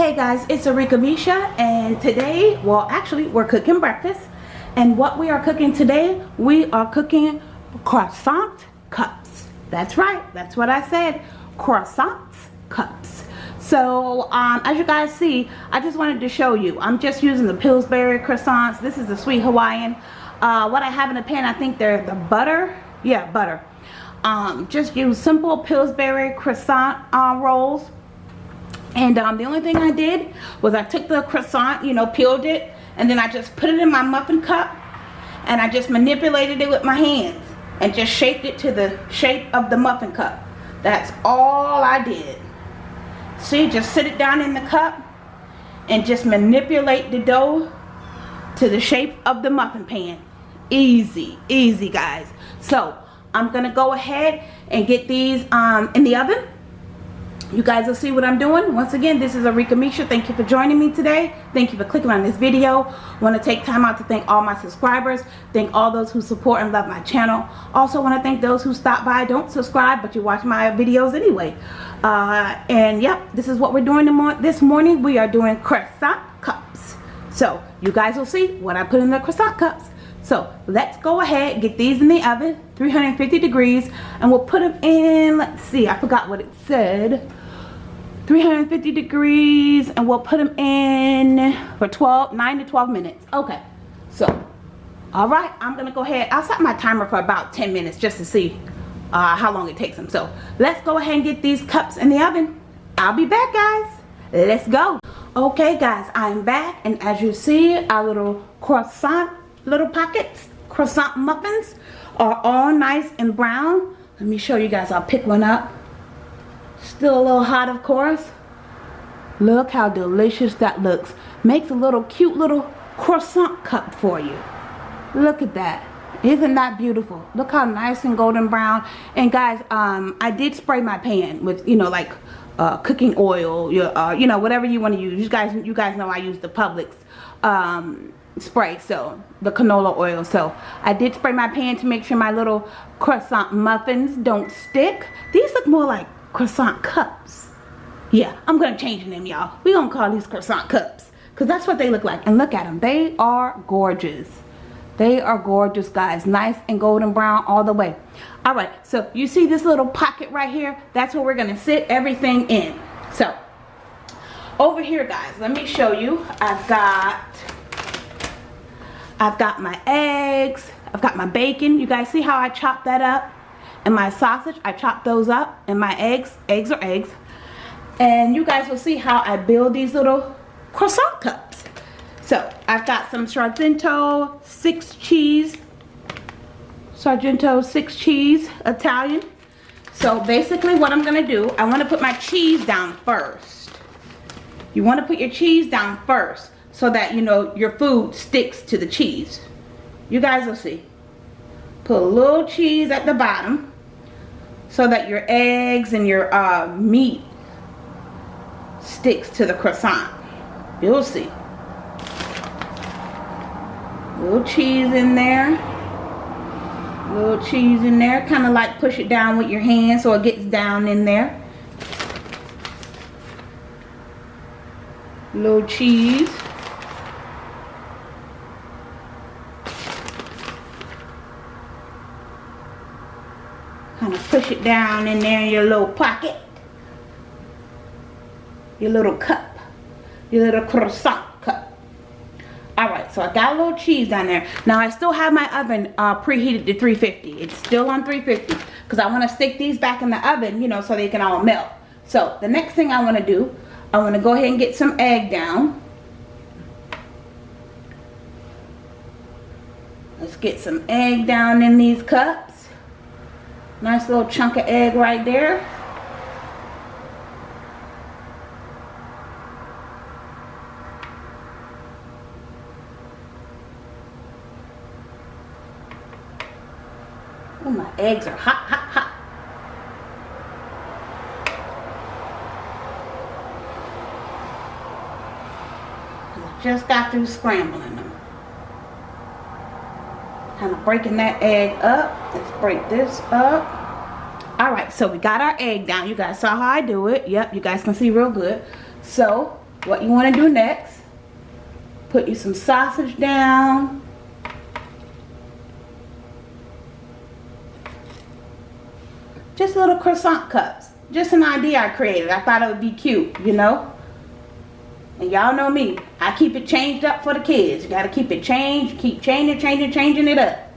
Hey guys, it's Arika Misha and today, well actually we're cooking breakfast and what we are cooking today, we are cooking croissant cups. That's right, that's what I said, croissant cups. So um, as you guys see, I just wanted to show you, I'm just using the Pillsbury croissants. This is the Sweet Hawaiian. Uh, what I have in the pan, I think they're the butter, yeah butter. Um, just use simple Pillsbury croissant uh, rolls and um, the only thing I did was I took the croissant, you know, peeled it, and then I just put it in my muffin cup, and I just manipulated it with my hands, and just shaped it to the shape of the muffin cup. That's all I did. See, just sit it down in the cup, and just manipulate the dough to the shape of the muffin pan. Easy, easy guys. So, I'm going to go ahead and get these um, in the oven you guys will see what I'm doing. Once again, this is Arika Misha. Thank you for joining me today. Thank you for clicking on this video. I want to take time out to thank all my subscribers. Thank all those who support and love my channel. Also want to thank those who stop by, don't subscribe, but you watch my videos anyway. Uh, and yep, this is what we're doing this morning. We are doing croissant cups. So you guys will see what I put in the croissant cups. So let's go ahead, get these in the oven, 350 degrees, and we'll put them in, let's see, I forgot what it said. 350 degrees and we'll put them in for 12 9 to 12 minutes. Okay. So all right i'm gonna go ahead i'll set my timer for about 10 minutes just to see uh, how long it takes them so let's go ahead and get these cups in the oven. I'll be back guys. Let's go. Okay guys i'm back and as you see our little croissant little pockets croissant muffins are all nice and brown. Let me show you guys i'll pick one up Still a little hot, of course. Look how delicious that looks. Makes a little cute little croissant cup for you. Look at that. Isn't that beautiful? Look how nice and golden brown. And guys, um, I did spray my pan with, you know, like uh, cooking oil, your, uh, you know, whatever you want to use. You guys, you guys know I use the Publix um, spray, so the canola oil. So I did spray my pan to make sure my little croissant muffins don't stick. These look more like croissant cups. Yeah, I'm to change them, y'all. We're going to call these croissant cups. Because that's what they look like. And look at them. They are gorgeous. They are gorgeous, guys. Nice and golden brown all the way. All right, so you see this little pocket right here? That's where we're to sit everything in. So, over here, guys, let me show you. I've got, I've got my eggs. I've got my bacon. You guys see how I chopped that up? And my sausage I chop those up and my eggs eggs are eggs. And you guys will see how I build these little croissant cups. So I've got some Sargento six cheese Sargento six cheese Italian. So basically what I'm gonna do I want to put my cheese down first. You want to put your cheese down first so that you know your food sticks to the cheese. You guys will see. Put a little cheese at the bottom so that your eggs and your uh, meat sticks to the croissant. You'll see. Little cheese in there. Little cheese in there. Kind of like push it down with your hand so it gets down in there. Little cheese. kind of push it down in there in your little pocket. Your little cup. Your little croissant cup. Alright so I got a little cheese down there. Now I still have my oven uh, preheated to 350 it's still on 350 because I want to stick these back in the oven you know so they can all melt. So the next thing I want to do I want to go ahead and get some egg down. Let's get some egg down in these cups Nice little chunk of egg right there. Oh, my eggs are hot, hot, hot. just got through scrambling them kind of breaking that egg up let's break this up all right so we got our egg down you guys saw how i do it yep you guys can see real good so what you want to do next. Put you some sausage down. Just little croissant cups. Just an idea I created. I thought it would be cute, you know. And y'all know me. I keep it changed up for the kids. You got to keep it changed. Keep changing, changing, changing it up.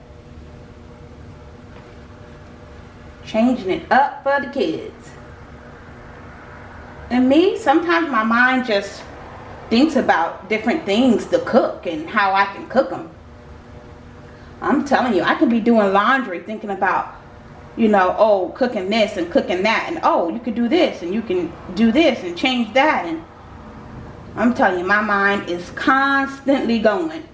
Changing it up for the kids. And me, sometimes my mind just thinks about different things to cook and how I can cook them. I'm telling you, I could be doing laundry thinking about, you know, oh, cooking this and cooking that. And oh, you could do this and you can do this and change that. And I'm telling you, my mind is constantly going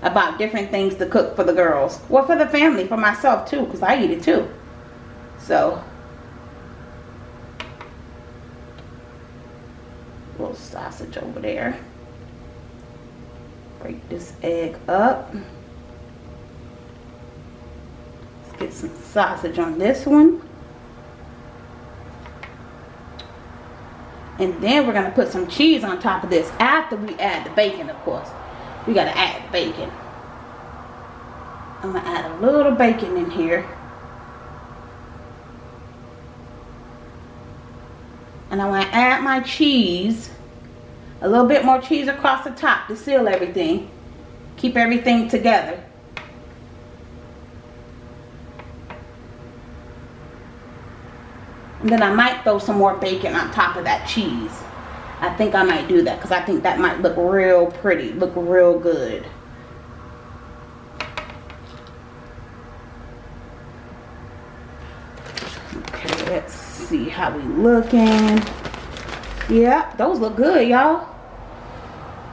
about different things to cook for the girls. Well, for the family, for myself too, because I eat it too. So, little sausage over there. Break this egg up. Let's get some sausage on this one. And then we're going to put some cheese on top of this after we add the bacon, of course. We got to add bacon. I'm going to add a little bacon in here. And I want to add my cheese. A little bit more cheese across the top to seal everything. Keep everything together. And then I might throw some more bacon on top of that cheese. I think I might do that because I think that might look real pretty. Look real good. Okay, let's see how we looking. Yeah, those look good, y'all.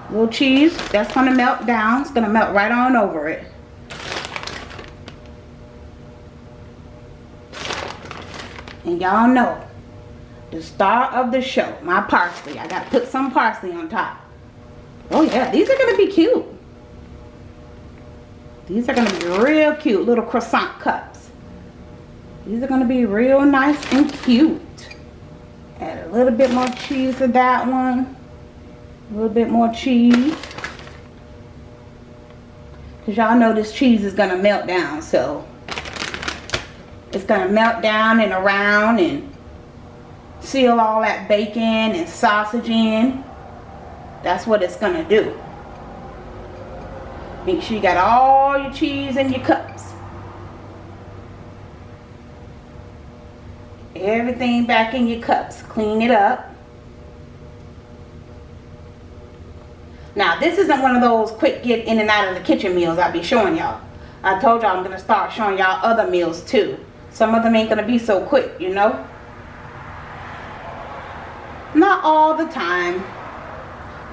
Little cheese, that's gonna melt down. It's gonna melt right on over it. And y'all know, the star of the show, my parsley. I gotta put some parsley on top. Oh yeah, these are gonna be cute. These are gonna be real cute, little croissant cups. These are going to be real nice and cute. Add a little bit more cheese to that one. A little bit more cheese. Because y'all know this cheese is going to melt down. So it's going to melt down and around and seal all that bacon and sausage in. That's what it's going to do. Make sure you got all your cheese in your cups. Everything back in your cups. Clean it up. Now, this isn't one of those quick get in and out of the kitchen meals I'll be showing y'all. I told y'all I'm going to start showing y'all other meals too. Some of them ain't going to be so quick, you know. Not all the time.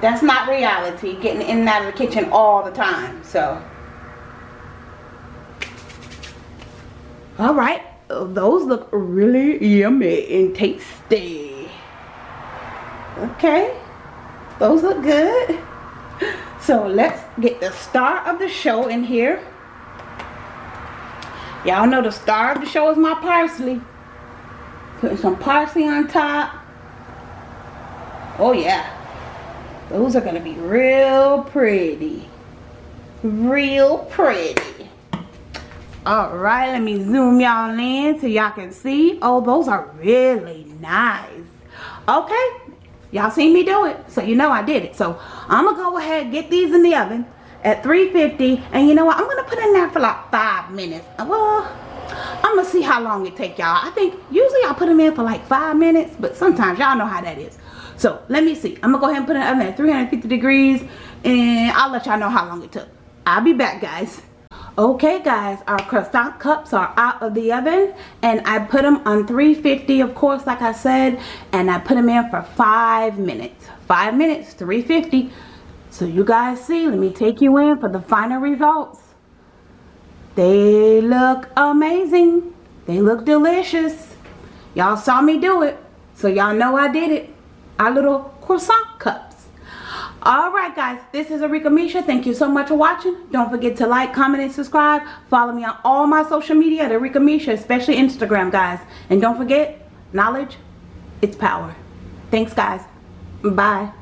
That's not reality, getting in and out of the kitchen all the time. So, all right those look really yummy and tasty. Okay, those look good. So let's get the star of the show in here. Y'all know the star of the show is my parsley. Putting some parsley on top. Oh yeah. Those are to be real pretty. Real pretty. All right, let me zoom y'all in so y'all can see. Oh, those are really nice. Okay, y'all seen me do it, so you know I did it. So I'm gonna go ahead get these in the oven at 350 and you know what? I'm gonna put in there for like five minutes. Uh, well i'm gonna see how long it take y'all. I think usually i put them in for like five minutes but sometimes y'all know how that is. So let me see. I'm gonna go ahead and put it in at 350 degrees and i'll let y'all know how long it took. I'll be back guys Okay guys, our croissant cups are out of the oven and I put them on 350 of course like I said and I put them in for five minutes. Five minutes, 350. So you guys see, let me take you in for the final results. They look amazing. They look delicious. Y'all saw me do it. So y'all know I did it. Our little croissant cup all right guys this is Arika Misha. Thank you so much for watching. Don't forget to like comment and subscribe. Follow me on all my social media at Arika Misha especially Instagram guys. And don't forget knowledge it's power. Thanks guys. Bye